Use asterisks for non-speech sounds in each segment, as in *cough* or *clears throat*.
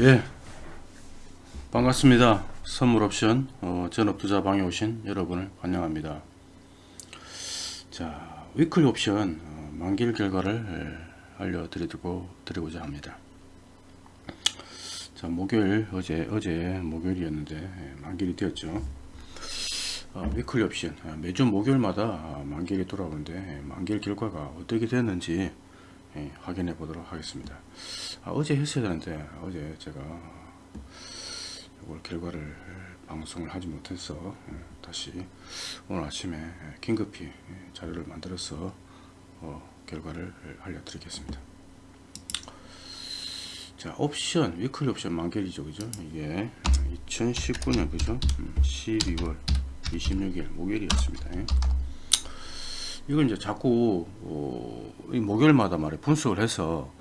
예. 반갑습니다. 선물 옵션 어, 전업투자 방에 오신 여러분을 환영합니다. 자 weekly 옵션 어, 만기일 결과를 예, 알려드리고 드리고자 합니다. 자 목요일 어제 어제 목요일이었는데 예, 만기일이 되었죠. 어, weekly 옵션 아, 매주 목요일마다 아, 만기일이 돌아오는데 예, 만기일 결과가 어떻게 됐는지 예, 확인해 보도록 하겠습니다. 아, 어제 했어야 되는데 어제 제가 이걸 결과를 방송을 하지 못해서 예, 다시 오늘 아침에 예, 긴급히 예, 자료를 만들어서 어, 결과를 알려드리겠습니다. 자 옵션 위클리 옵션 만결이죠 그죠? 이게 2019년 그죠? 음, 12월 26일 목요일이었습니다. 예. 이걸 이제 자꾸 어, 이 목요일마다 말에 분석을 해서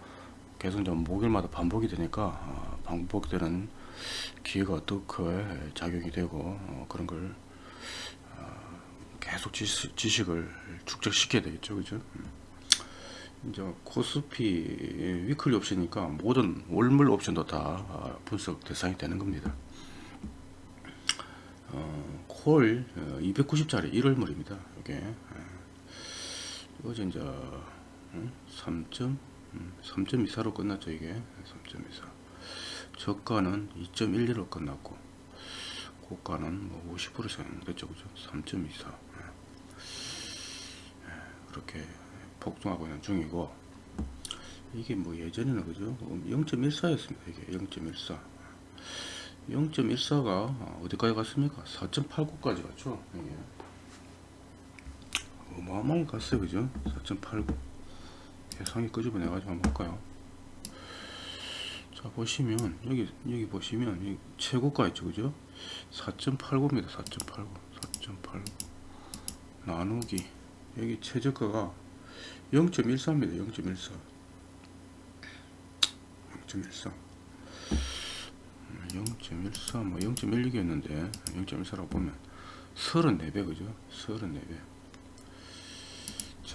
계속 좀 목요일마다 반복이 되니까 어, 반복되는 기회가 어떻게 작용이 되고 어, 그런 걸 어, 계속 지식, 지식 을 축적시켜야 되겠죠. 그죠? 음. 이제 코스피 위클리 옵션이니까 모든 월물 옵션도 다 어, 분석 대상이 되는 겁니다. 어, 콜 290짜리 1월물입니다. 이게 어제 이제. 3점? 3.24로 끝났죠 이게. 3.24 저가는 2.12로 끝났고 고가는 뭐 50% 됐죠 그죠 3.24 그렇게 폭등하고 있는 중이고 이게 뭐 예전에는 그죠? 0.14 였습니다 이게. 0.14 0.14가 어디까지 갔습니까? 4.89까지 갔죠 이게 어마어마하게 갔어요 그죠 4.89 계산이 끄집어내 가지고 한번 볼까요? 자 보시면 여기 여기 보시면 여기 최고가 있죠 그죠? 4.89입니다 4.89 4.89 나누기. 여기 최저가가 0.14입니다 0.14 0.14 0.14, 뭐 0.16이었는데 0.14라고 보면 34배 그죠? 34배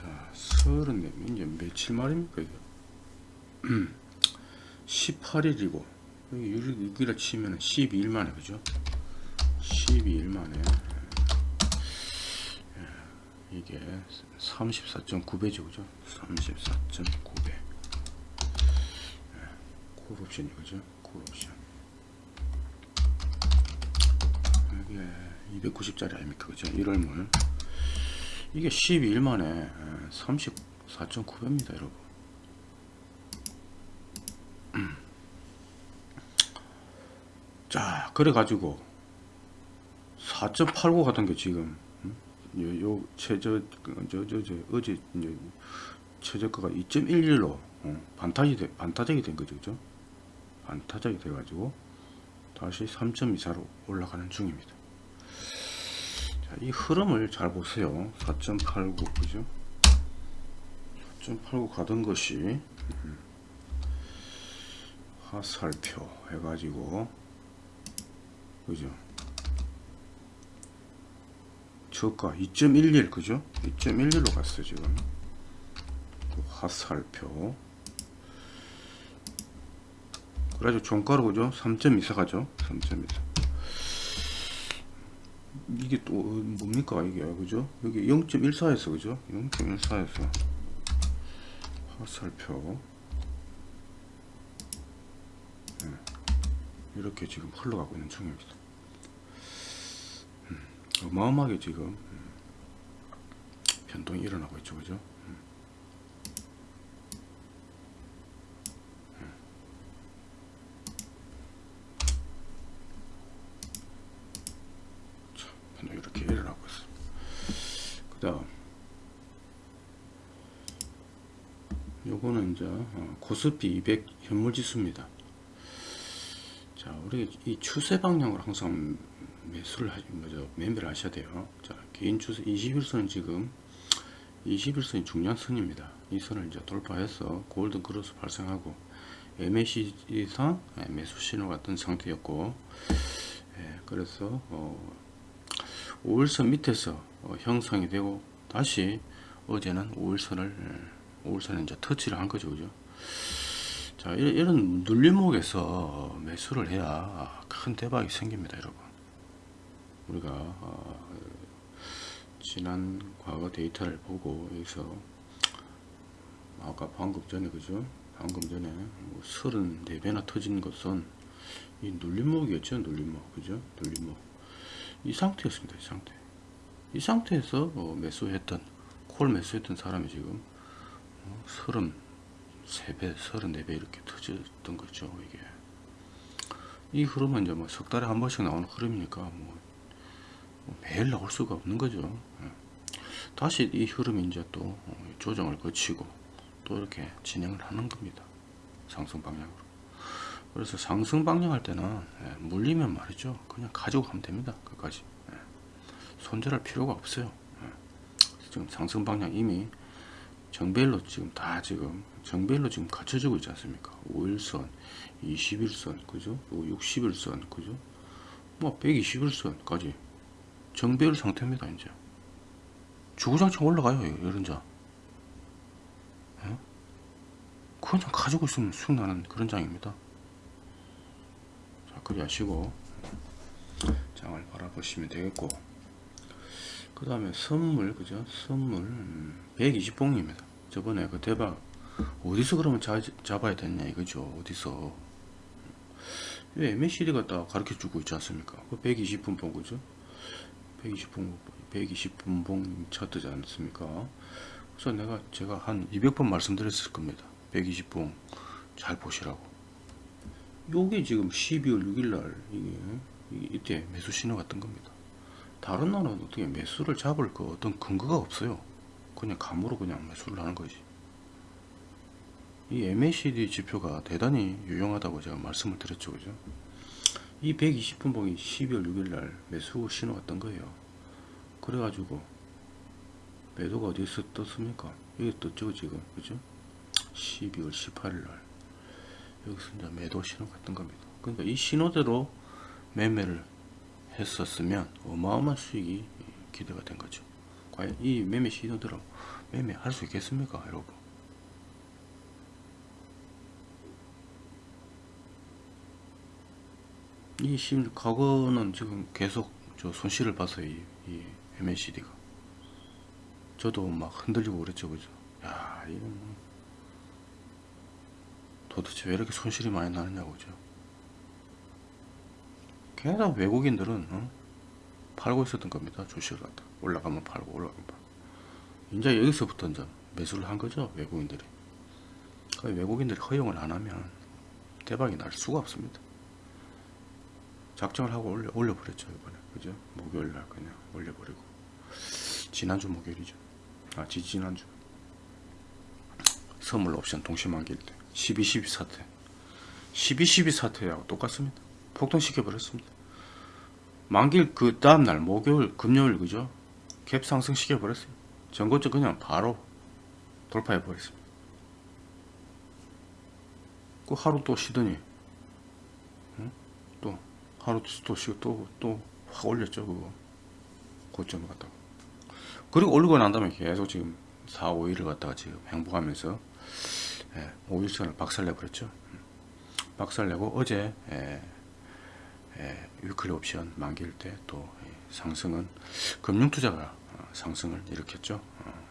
자, 34배 이제 며칠 말입니까 이게? 18일이고 여기 6일에 치면 12일 만에 그죠? 12일 만에 예, 이게 34.9배죠 그죠? 34.9배 콜옵션이 그죠? 콜옵션 이게 290짜리 아닙니까 그죠 1월물 이게 12일 만에 34.9배입니다 여러분. 자 그래 가지고 4.89 같은 게 지금 요, 요 최저 저 저 저 어제 이제 최저가가 2.11로 어, 반타지 돼, 반타작이 된 거죠 그죠? 반타작이 돼 가지고 다시 3.24로 올라가는 중입니다. 자, 이 흐름을 잘 보세요. 4.89 그죠? 4.89 가던 것이 화살표 해가지고 그죠? 저가 2.11 그죠? 2.11로 갔어요 지금 화살표 그래가지고 종가로 그죠 3.24 가죠 3.24 이게 또 뭡니까 이게? 그죠? 여기 0.14에서 그죠? 0.14에서. 화살표. 네. 이렇게 지금 흘러가고 있는 중입니다. 음, 어마어마하게 지금 음, 변동이 일어나고 있죠 그죠 이렇게 일어나고 있어. 그 다음, 요거는 이제 어, 코스피 200 현물지수입니다. 자, 우리 이 추세 방향으로 항상 매수를 하시, 뭐죠, 매매를 하셔야 돼요. 자, 개인 추세 21선은 지금 21선이 중요한 선입니다. 이 선을 이제 돌파해서 골든 크로스 발생하고 MACD상 매수 신호 같은 상태였고, 예, 그래서 어, 5일선 밑에서 어, 형성이 되고 다시 어제는 5일선을 5일선에 이제 터치를 한 거죠 그죠 자 이런, 눌림목에서 매수를 해야 큰 대박이 생깁니다 여러분. 우리가 어, 지난 과거 데이터를 보고 여기서 아까 방금 전에 그죠? 방금 전에 뭐 34배나 터진 것은 이 눌림목이었죠? 눌림목 그죠? 눌림목. 이 상태였습니다 이 상태. 이 상태에서 어, 매수했던 콜 매수했던 사람이 지금 어, 33배 34배 이렇게 터졌던 거죠 이게. 이 흐름은 이제 뭐 석 달에 한 번씩 나오는 흐름이니까 뭐, 뭐 매일 나올 수가 없는 거죠. 예. 다시 이 흐름이 이제 또 어, 조정을 거치고 또 이렇게 진행을 하는 겁니다. 상승 방향으로. 그래서 상승 방향 할 때는 예, 물리면 말이죠. 그냥 가지고 가면 됩니다 끝까지. 예. 손절할 필요가 없어요. 예. 지금 상승 방향 이미 정배일로 지금 다 지금 정배일로 지금 갖춰지고 있지 않습니까? 5일선 21선 그죠? 60일선 그죠? 뭐 120일선까지 정배일 상태입니다 이제. 주구장창 올라가요 이런 자. 그냥 가지고 있으면 수익 나는 그런 장입니다. 자 그리 하시고 장을 바라보시면 되겠고 그 다음에 선물 그죠? 선물. 음, 120봉입니다. 저번에 그 대박. 어디서 그러면 자, 잡아야 되냐 이거죠. 어디서. 왜 MACD가 딱 가르쳐 주고 있지 않습니까? 그 120분 봉 그죠? 120분 120분 봉 차트지 않습니까? 그래서 내가 제가 한 200번 말씀드렸을 겁니다. 120분 잘 보시라고. 요게 지금 12월 6일날 이게, 이게 이때 매수 신호 같은 겁니다 다른 나라는 어떻게 매수를 잡을 그 어떤 근거가 없어요. 그냥 감으로 그냥 매수를 하는 거지. 이 MACD 지표가 대단히 유용하다고 제가 말씀을 드렸죠. 그죠? 이 120분봉이 12월 6일날 매수 신호 같던 거예요. 그래가지고 매도가 어디서 떴습니까? 여기 떴죠 지금. 그죠? 12월 18일 날. 여기서 이제 매도 신호 같은 겁니다. 그러니까 이 신호대로 매매를 했었으면 어마어마한 수익이 기대가 된 거죠. 과연 이 매매 신호대로 매매할 수 있겠습니까, 여러분? 이 심, 과거는 지금 계속 저 손실을 봤어요, 이, 이 MACD가. 저도 막 흔들리고 그랬죠, 그죠? 야, 이건 뭐 도대체 왜 이렇게 손실이 많이 나느냐고 그죠 계속 외국인들은 어? 팔고 있었던 겁니다. 주식을 갖다. 올라가면 팔고 올라가면 팔고. 이제 여기서부터 이제 매수를 한 거죠 외국인들이. 외국인들이 허용을 안 하면 대박이 날 수가 없습니다. 작정을 하고 올려, 올려버렸죠 이번에. 그죠? 목요일 날 그냥 올려버리고. 지난주 목요일이죠. 아 지지난주. 선물 옵션 동시만기일 때 12.12 사태. 12.12 사태하고 똑같습니다. 폭등시켜 버렸습니다 만길 그 다음날 목요일 금요일 그죠? 갭 상승 시켜 버렸어요. 전고점 그냥 바로 돌파해 버렸습니다. 그 하루 또 쉬더니 응? 또 하루 또 쉬고 또 또 확 올렸죠 그거. 고점을 갖다가. 그리고 올리고 난 다음에 계속 지금 4, 5일을 갖다가 지금 행복하면서 예, 5일선을 박살내버렸죠. 박살내고 어제 예, 예, 위클리 옵션 만기일 때 또 상승은 금융투자가 어, 상승을 일으켰죠. 어,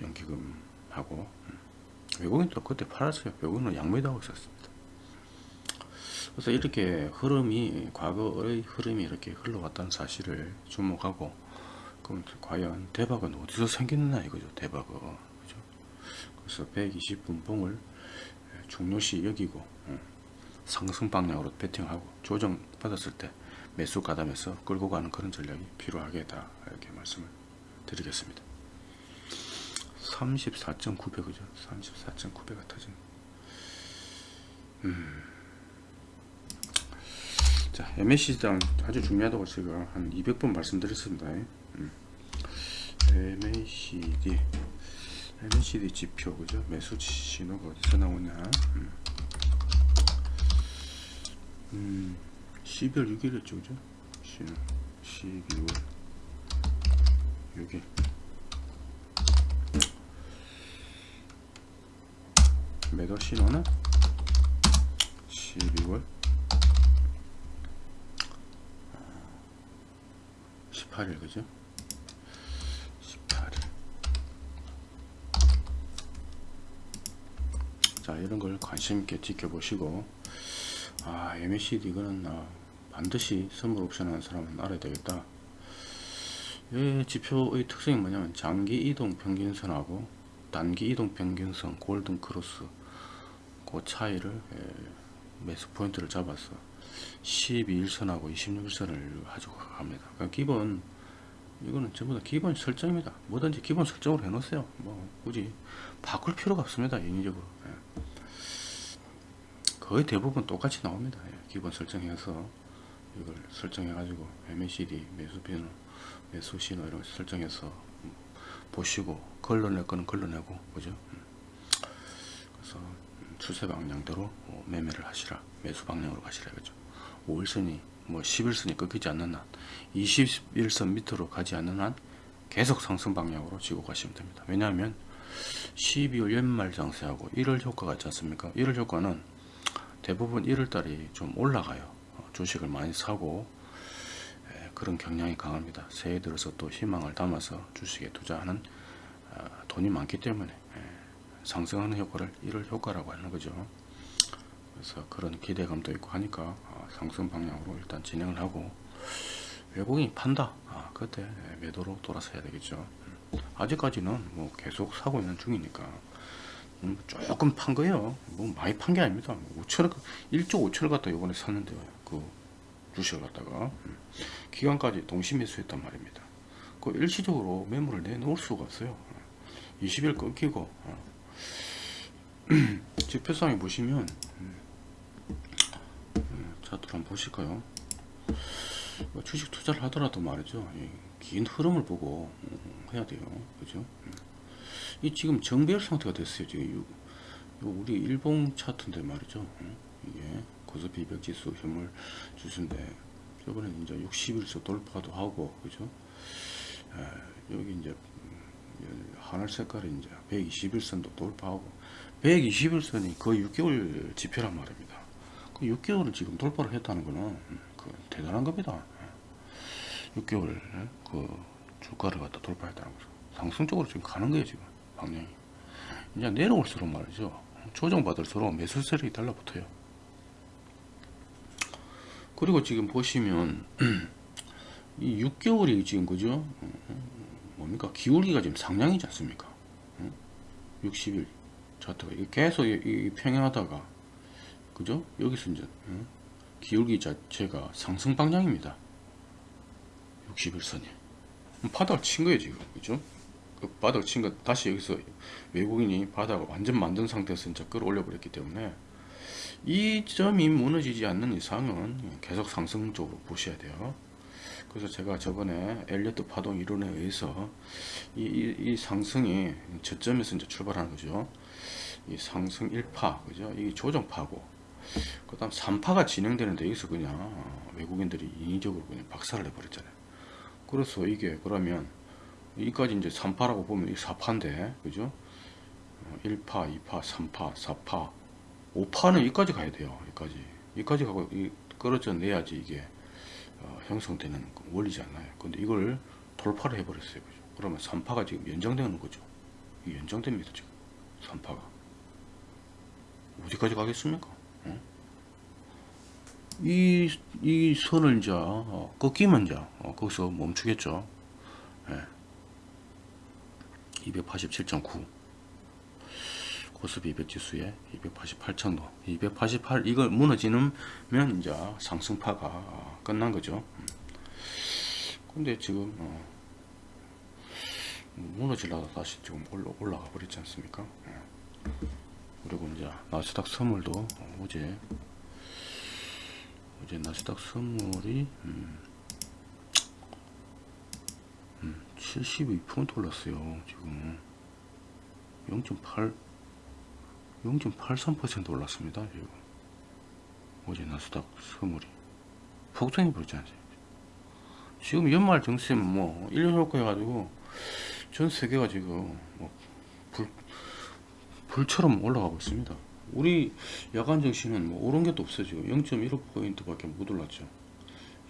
연기금하고 음. 외국인도 그때 팔았어요. 외국인은 양매도하고 있었습니다. 그래서 이렇게 흐름이 과거의 흐름이 이렇게 흘러왔다는 사실을 주목하고 그럼 과연 대박은 어디서 생겼나 이거죠. 대박은 그래서 120분봉을 중요시 여기고 어, 상승 방향으로 배팅하고 조정 받았을 때 매수 가담해서 끌고 가는 그런 전략이 필요하겠다 이렇게 말씀을 드리겠습니다. 34.9배 그죠. 34.9배가 터진. 음. 자 MAC장 아주 중요하다고 제가 한 200번 말씀드렸습니다. 음. MACD MACD 지표 그죠? 매수 신호가 어디서 나오냐? 음. 음. 12월 6일이었죠 그죠? 12월 6일. 매도 신호는 12월 18일 그죠? 18일. 자 이런 걸 관심 있게 지켜보시고 아 MACD 이거는 아, 반드시 선물 옵션 하는 사람은 알아야 되겠다 이 지표의 특성이 뭐냐면 장기 이동 평균선하고 단기 이동 평균선 골든 크로스 그 차이를 예, 매수 포인트를 잡아서 12일선하고 26일선을 가지고 갑니다. 그러니까 기본 이거는 전부 다 기본 설정입니다. 뭐든지 기본 설정으로 해놓으세요. 뭐 굳이 바꿀 필요가 없습니다. 인위적으로 예. 거의 대부분 똑같이 나옵니다. 예. 기본 설정해서 이걸 설정해 가지고 MACD 매수 비율 매수 신호 이런 거 설정해서 보시고 걸러낼 거는 걸러내고 그죠? 음. 그래서 추세 방향대로 어, 매매를 하시라 매수 방향으로 가시라 그죠? 5일선이 뭐 10일선이 끊기지 않는 한 21선 밑으로 가지 않는 한 계속 상승 방향으로 지고 가시면 됩니다. 왜냐하면 12월 연말 장세하고 1월 효과가 있지 않습니까? 1월 효과는 대부분 1월 달이 좀 올라가요. 어, 주식을 많이 사고 에, 그런 경향이 강합니다. 새해 들어서 또 희망을 담아서 주식에 투자하는 어, 돈이 많기 때문에 에, 상승하는 효과를 1월 효과라고 하는 거죠. 그래서 그런 기대감도 있고 하니까 어, 상승 방향으로 일단 진행을 하고 외국인이 판다. 아, 그때 매도로 돌아서 해야 되겠죠. 음, 아직까지는 뭐 계속 사고 있는 중이니까 음, 조금 판 거예요. 뭐 많이 판 게 아닙니다. 5천원, 1조 5천원 갖다 이번에 샀는데요. 그 주식을 갖다가 음, 기간까지 동시 매수했단 말입니다. 그 일시적으로 매물을 내놓을 수가 없어요. 20일 끊기고 어. *clears throat* 지표상에 보시면 차트를 한번 보실까요? 뭐 주식 투자를 하더라도 말이죠. 긴 흐름을 보고 음, 해야 돼요. 그죠? 음. 이 지금 정배열 상태가 됐어요. 지금 요, 요 우리 일봉 차트인데 말이죠. 음. 이게 코스피 200 지수 현물 지수인데 저번에 이제 60일서 돌파도 하고 그죠? 에, 여기 이제 하늘 색깔이 이제 121선도 돌파하고 121선이 거의 6개월 지표란 말입니다. 그 6개월을 지금 돌파를 했다는 거는 그 대단한 겁니다. 6개월 그 주가를 갖다 돌파했다는 거죠. 상승적으로 지금 가는 거예요 지금 방향이. 이제 내려올수록 말이죠. 조정받을수록 매수 세력이 달라붙어요. 그리고 지금 보시면 *clears throat* 이 6개월이 지금 그죠? 뭡니까? 기울기가 지금 상향이지 않습니까? 60일 차트가 계속 이 평행하다가 그죠? 여기서 이제 기울기 자체가 상승 방향입니다. 61선이 바닥을 친 거예요 지금 그죠? 그 바닥을 친거 다시 여기서 외국인이 바닥을 완전 만든 상태에서 이제 끌어올려 버렸기 때문에 이 점이 무너지지 않는 이상은 계속 상승 쪽으로 보셔야 돼요. 그래서 제가 저번에 엘리어트 파동 이론에 의해서 이, 이, 이 상승이 저점에서 이제 출발하는 거죠. 이 상승 1파, 그죠? 이 조정파고, 그 다음 3파가 진행되는데 여기서 그냥 외국인들이 인위적으로 그냥 박살을 내버렸잖아요. 그래서 이게 그러면 여기까지 이제 3파라고 보면 이 4파인데, 그죠? 1파, 2파, 3파, 4파, 5파는 여기까지 가야 돼요. 여기까지. 여기까지 가고 이 끌어져 내야지 이게 어, 형성되는 원리지 않나요? 근데 이걸 돌파를 해버렸어요. 그죠? 그러면 3파가 지금 연장되는 거죠. 이 연장됩니다. 지금 3파가. 어디까지 가겠습니까? 어? 이, 이 선을 이제, 어, 꺾이면 이제, 어, 거기서 멈추겠죠. 예. 287.9. 코스피 200 지수에 288천도. 288, 이걸 무너지면 이제 상승파가 끝난 거죠. 음. 근데 지금, 어, 무너질라다 다시 지금 올라, 올라가 버렸지 않습니까? 예. 그리고 이제 나스닥 선물도 어제 어제 나스닥 선물이 음, 음, 72% 올랐어요 지금. 0.8 0.83% 올랐습니다 지금. 어제 나스닥 선물이. 폭등해 버렸지 않습니까 지금 연말 정세 뭐 1년 효과 해가지고 전 세계가 지금 뭐 불, 불처럼 올라가고 있습니다. 우리 야간 정시는 뭐 오른 게도 없어 지금. 0.15포인트 밖에 못 올랐죠.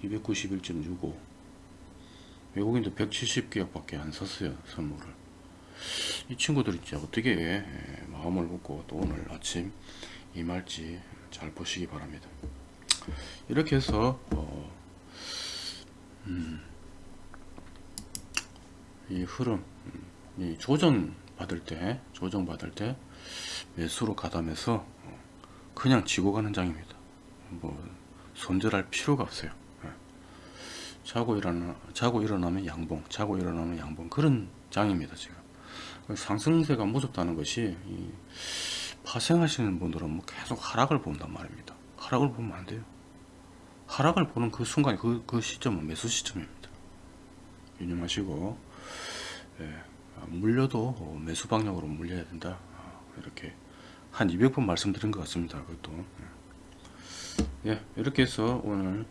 291.65 외국인도 170개역밖에 안 샀어요 선물을. 이 친구들이 진짜 어떻게 예, 마음을 먹고 또 오늘 아침 임할지 잘 보시기 바랍니다. 이렇게 해서 어, 음, 이 흐름 음, 이 조정 받을 때 조정 받을 때 매수로 가담해서 어, 그냥 지고 가는 장입니다. 뭐 손절할 필요가 없어요. 예. 자고 일어나 자고 일어나면 양봉 자고 일어나면 양봉. 그런 장입니다 지금. 상승세가 무섭다는 것이 이 파생하시는 분들은 뭐 계속 하락을 본단 말입니다. 하락을 보면 안 돼요. 하락을 보는 그 순간이 그, 그 시점은 매수 시점입니다. 유념하시고 예, 아, 물려도 어, 매수 방향으로 물려야 된다. 아, 이렇게 한 200번 말씀드린 것 같습니다 그것도. 예, 이렇게 해서 오늘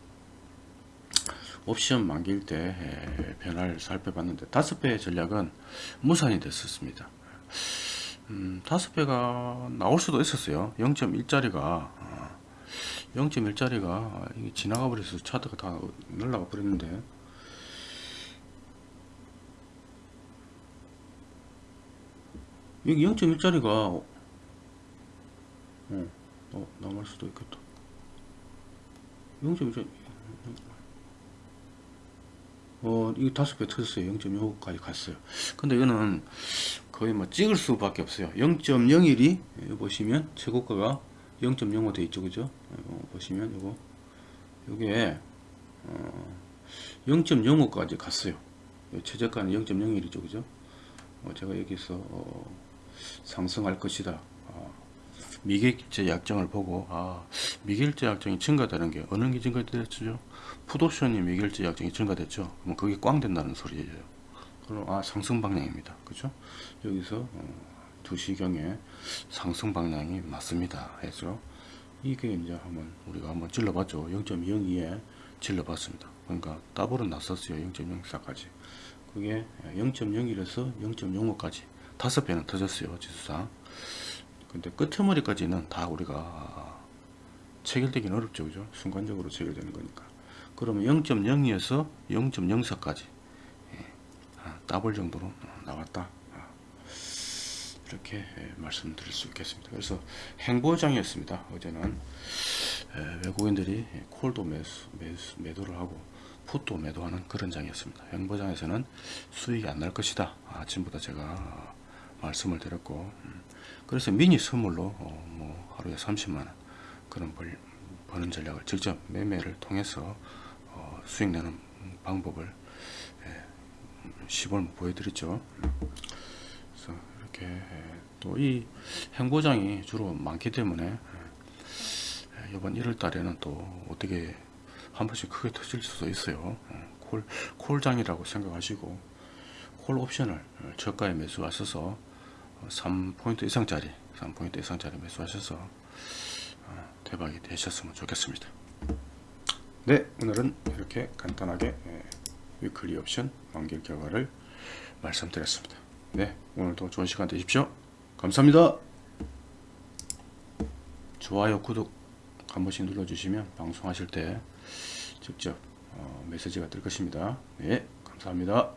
옵션 만기일 때 예, 변화를 살펴봤는데 다섯 배의 전략은 무산이 됐었습니다. 음, 다섯 배가 나올 수도 있었어요. 0.1짜리가 0.1짜리가 이게 지나가 버려서 차트가 다 날라가 버렸는데. 여기 0.1짜리가 어, 어, 남을 수도 있겠다. 0.1짜리 어, 이거 다섯 배 터졌어요. 0.05까지 갔어요. 근데 이거는 거의 뭐 찍을 수밖에 없어요. 0.01이 보시면 최고가가 0.05 돼 있죠, 그죠? 이거 보시면 이거 요게 어, 0.05까지 갔어요. 최저가는 0.01이죠, 그죠? 어, 제가 여기서 어, 상승할 것이다. 어, 미결제 약정을 보고 아 미결제 약정이 증가되는 게 어느 게 증가됐죠? 풋옵션이 미결제 약정이 증가됐죠. 그럼 그게 꽝 된다는 소리예요. 그럼 아 상승 방향입니다. 그죠? 여기서 어, 2시경에 상승 방향이 맞습니다. 해서 이게 이제 한번 우리가 한번 질러봤죠. 0.02에 질러봤습니다. 그러니까 더블은 났었어요. 0.04까지. 그게 0.01에서 0.05까지 다섯 배는 터졌어요. 지수상. 근데 끝머리까지는 다 우리가 체결되기는 어렵죠. 그죠? 순간적으로 체결되는 거니까. 그러면 0.02에서 0.04까지 예, 더블 정도로 나왔다. 이렇게 말씀드릴 수 있겠습니다. 그래서 행보장이었습니다. 어제는 외국인들이 콜도 매수, 매수, 매도를 하고 풋도 매도하는 그런 장이었습니다. 행보장에서는 수익이 안 날 것이다. 아침부터 제가 말씀을 드렸고 음, 그래서 미니 선물로 어, 뭐 하루에 30만원 그런 벌, 버는 전략을 직접 매매를 통해서 어, 수익 내는 방법을 시범 보여드렸죠. 그래서 이렇게 또 이 행보장이 주로 많기 때문에 이번 1월 달에는 또 어떻게 한 번씩 크게 터질 수도 있어요. 콜, 콜장이라고 생각하시고 콜 옵션을 저가에 매수하셔서 3포인트 이상짜리 3포인트 이상짜리 매수하셔서 어, 대박이 되셨으면 좋겠습니다. 네 오늘은 이렇게 간단하게 위클리 옵션 완결 결과를 말씀드렸습니다. 네, 오늘도 좋은 시간 되십시오. 감사합니다. 좋아요, 구독 한 번씩 눌러주시면 방송하실 때 직접 어, 메시지가 뜰 것입니다. 네, 감사합니다.